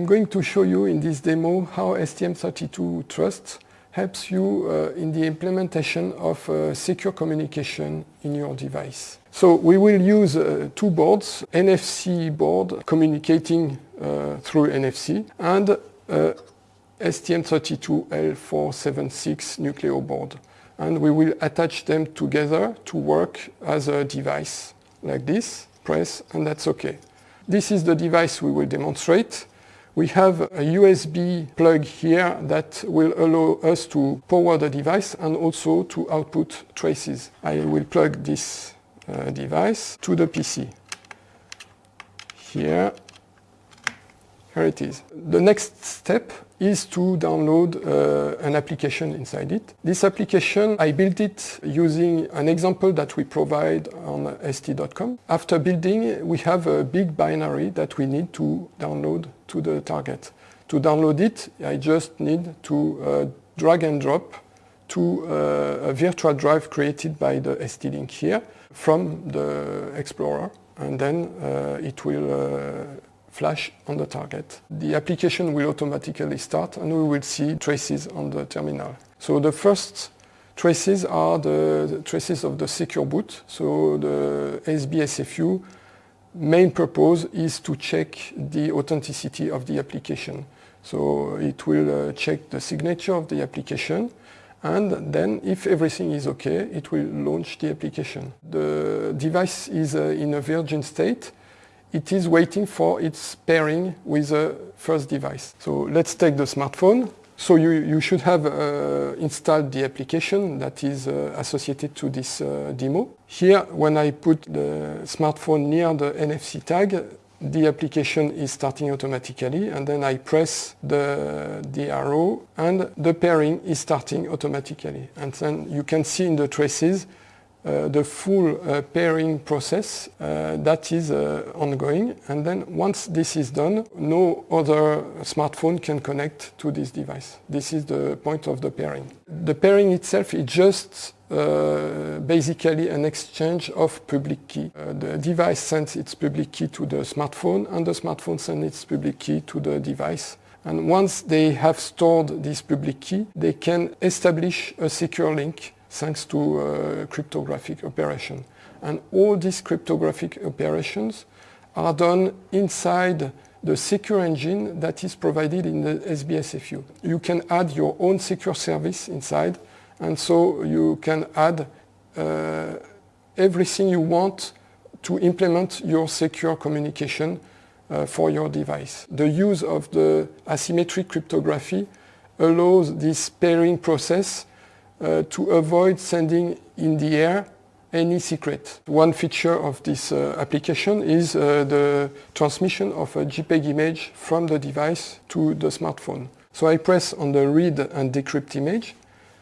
I'm going to show you in this demo how STM32 Trust helps you uh, in the implementation of uh, secure communication in your device. So we will use uh, two boards, NFC board communicating uh, through NFC and uh, STM32L476 Nucleo board. And we will attach them together to work as a device like this, press, and that's okay. This is the device we will demonstrate. We have a USB plug here that will allow us to power the device and also to output traces. I will plug this uh, device to the PC. Here, here it is. The next step is to download uh, an application inside it. This application, I built it using an example that we provide on st.com. After building, we have a big binary that we need to download to the target. To download it, I just need to uh, drag and drop to uh, a virtual drive created by the ST-Link here from the Explorer and then uh, it will uh, flash on the target. The application will automatically start and we will see traces on the terminal. So the first traces are the, traces of the secure boot. So the SBSFU main purpose is to check the authenticity of the application. So it will uh, check the signature of the application and then if everything is okay, it will launch the application. The device is uh, in a virgin state it is waiting for its pairing with the first device. So let's take the smartphone. So you, you should have uh, installed the application that is uh, associated to this uh, demo. Here, when I put the smartphone near the NFC tag, the application is starting automatically and then I press the, the arrow and the pairing is starting automatically. And then you can see in the traces uh, the full uh, pairing process uh, that is uh, ongoing and then once this is done no other smartphone can connect to this device. This is the point of the pairing. The pairing itself is just uh, basically an exchange of public key. The device sends its public key to the smartphone and the smartphone sends its public key to the device. And once they have stored this public key, they can establish a secure link thanks to uh, cryptographic operation. And all these cryptographic operations are done inside the secure engine that is provided in the SBSFU. You can add your own secure service inside and so you can add uh, everything you want to implement your secure communication uh, for your device. The use of the asymmetric cryptography allows this pairing process uh, to avoid sending in the air any secret. One feature of this uh, application is uh, the transmission of a JPEG image from the device to the smartphone. So I press on the read and decrypt image.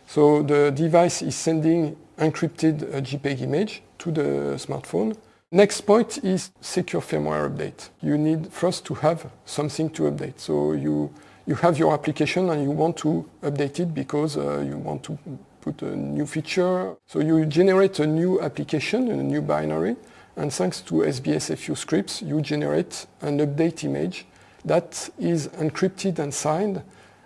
So the device is sending encrypted uh, JPEG image to the smartphone. Next point is secure firmware update. You need first to have something to update. So you, you have your application and you want to update it because uh, you want to put a new feature. So you generate a new application, a new binary, and thanks to SBSFU scripts, you generate an update image that is encrypted and signed,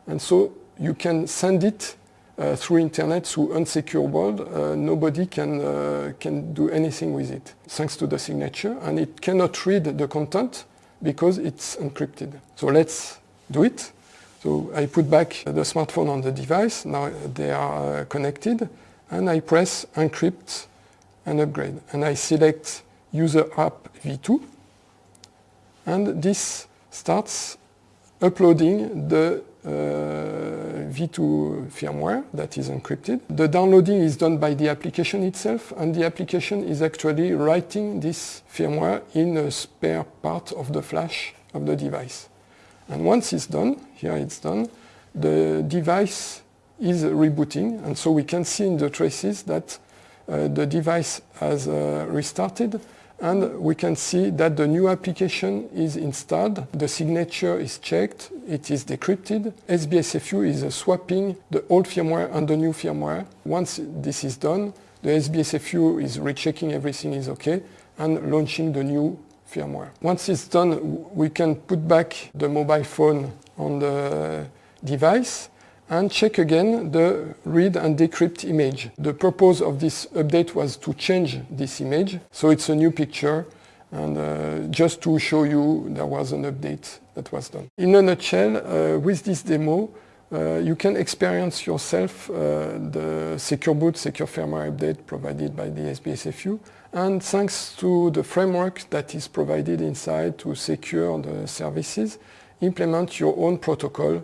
and so you can send it uh, through internet through unsecure world. Uh, nobody can, uh, can do anything with it, thanks to the signature, and it cannot read the content because it's encrypted. So let's do it. So I put back the smartphone on the device, now they are uh, connected, and I press encrypt and upgrade. And I select user app v2, and this starts uploading the uh, v2 firmware that is encrypted. The downloading is done by the application itself, and the application is actually writing this firmware in a spare part of the flash of the device. And once it's done, here it's done, the device is rebooting. And so we can see in the traces that uh, the device has uh, restarted and we can see that the new application is installed, the signature is checked, it is decrypted. SBSFU is uh, swapping the old firmware and the new firmware. Once this is done, the SBSFU is rechecking everything is okay and launching the new firmware. Once it's done, we can put back the mobile phone on the device and check again the read and decrypt image. The purpose of this update was to change this image, so it's a new picture and uh, just to show you there was an update that was done. In a nutshell, uh, with this demo, uh, you can experience yourself uh, the Secure Boot, Secure Firmware update provided by the SBSFU and thanks to the framework that is provided inside to secure the services, implement your own protocol